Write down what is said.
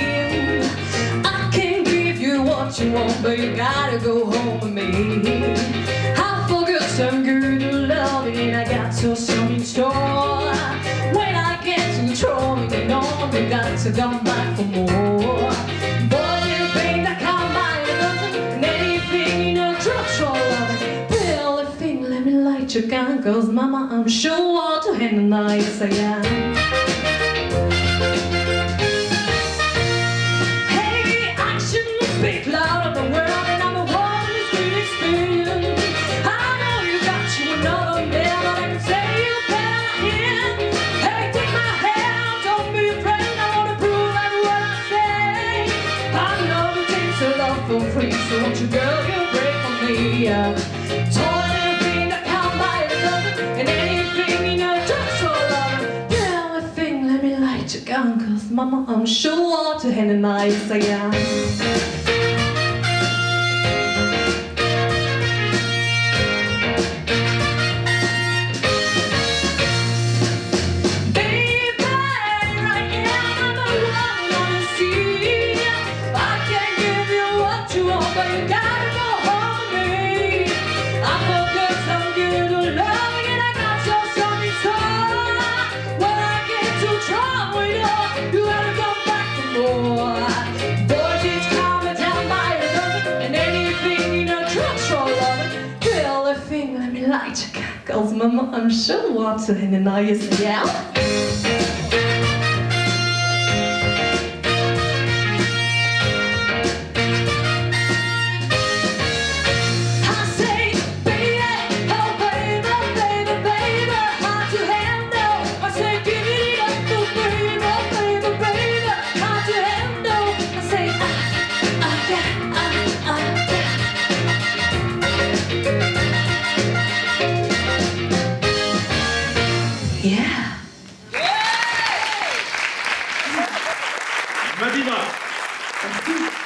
in. I can't give you what you want But you gotta go home with me. I forgot some good loving And I got so some in store. When I get to control And you know you got to come back for more. But you think that come by And anything you know Feel the thing, let me light your gun Cause mama, I'm sure what to handle nights again. So won't you, girl, you break for me? Yeah. And anything you know just for love. Yeah, let me light your gun, cause mama, I'm sure to hand nice I am. Girl, a thing, let me light your candles, mama. I'm sure what's in the nice, yeah. Madima. Merci.